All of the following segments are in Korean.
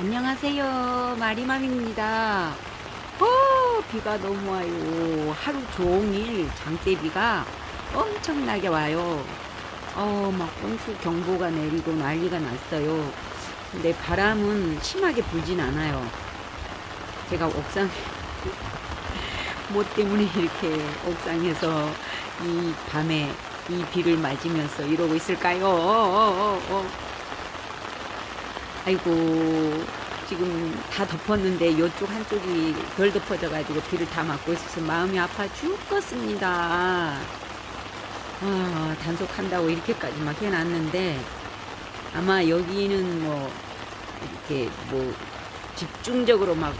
안녕하세요. 마리맘입니다. 어, 비가 너무 와요. 하루 종일 장대비가 엄청나게 와요. 어, 막 홍수 경보가 내리고 난리가 났어요. 근데 바람은 심하게 불진 않아요. 제가 옥상, 뭐 때문에 이렇게 옥상에서 이 밤에 이 비를 맞으면서 이러고 있을까요? 어, 어, 어, 어. 아이고 지금 다 덮었는데 이쪽 한쪽이 덜 덮어져 가지고 비를 다 맞고 있어서 마음이 아파 죽겠습니다. 아 단속한다고 이렇게까지 막 해놨는데 아마 여기는 뭐 이렇게 뭐 집중적으로 막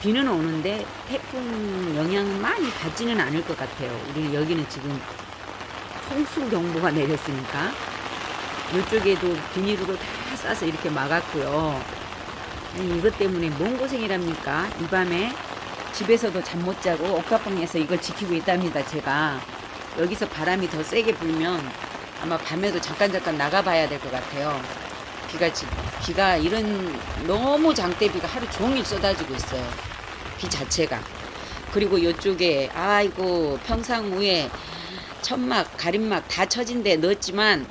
비는 오는데 태풍 영향 많이 받지는 않을 것 같아요. 우리 여기는 지금 홍수 경보가 내렸으니까 이쪽에도 비닐으로 다 싸서 이렇게 막았고요. 아니, 이것 때문에 뭔 고생이랍니까? 이 밤에 집에서도 잠 못 자고 옥탑방에서 이걸 지키고 있답니다. 제가 여기서 바람이 더 세게 불면 아마 밤에도 잠깐 잠깐 나가봐야 될 것 같아요. 비가 지, 비가 이런 너무 장대비가 하루 종일 쏟아지고 있어요. 비 자체가 그리고 이쪽에 아이고 평상우에 천막 가림막 다 쳐진 데 넣었지만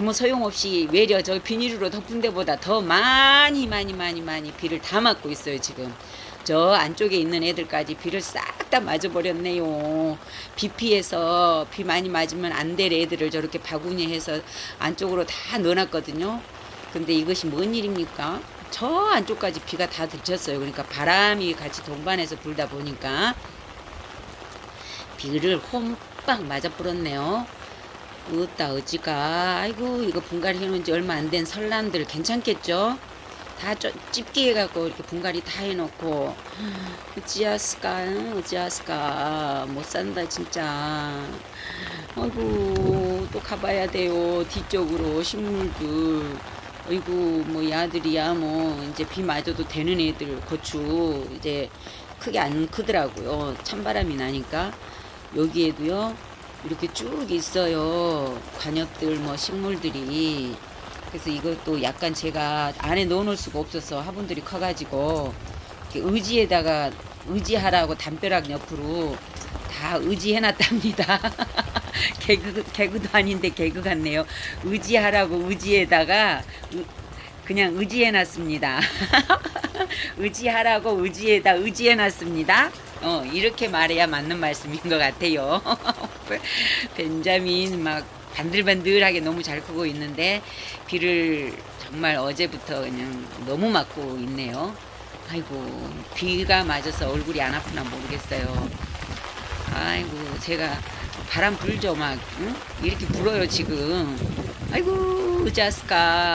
아무 소용없이 외려 저 비닐로 덮은 데보다 더 많이 많이 많이 많이 비를 다 맞고 있어요 지금. 저 안쪽에 있는 애들까지 비를 싹 다 맞아버렸네요. 비 피해서 비 많이 맞으면 안 될 애들을 저렇게 바구니 해서 안쪽으로 다 넣어놨거든요. 근데 이것이 뭔 일입니까? 저 안쪽까지 비가 다 들쳤어요. 그러니까 바람이 같이 동반해서 불다 보니까. 비를 홈빵 맞아 뿌렸네요 으따 어찌가. 아이고 이거 분갈이 해놓은 지 얼마 안 된 설람들 괜찮겠죠? 다 찝기 해갖고 이렇게 분갈이 다 해놓고. 어찌하스까 어찌하스까. 못 산다 진짜. 아이고 또 가봐야 돼요 뒤쪽으로 식물들. 아이고 뭐 야들이야 뭐 이제 비 맞아도 되는 애들 고추 이제 크게 안 크더라고요. 찬바람이 나니까. 여기에도요 이렇게 쭉 있어요. 관엽들 뭐 식물들이 그래서 이것도 약간 제가 안에 넣어놓을 수가 없어서 화분들이 커가지고 의지에다가 의지하라고 담벼락 옆으로 다 의지해놨답니다. 개그 개그도 아닌데 개그 같네요. 의지하라고 의지에다가 그냥 의지해놨습니다. 의지하라고 의지에다 의지해놨습니다. 어, 이렇게 말해야 맞는 말씀인 것 같아요. 벤자민 막 반들반들하게 너무 잘 크고 있는데 비를 정말 어제부터 그냥 너무 맞고 있네요. 아이고 비가 맞아서 얼굴이 안 아프나 모르겠어요. 아이고 제가 바람 불죠 막 응? 이렇게 불어요 지금. 아이고 자스까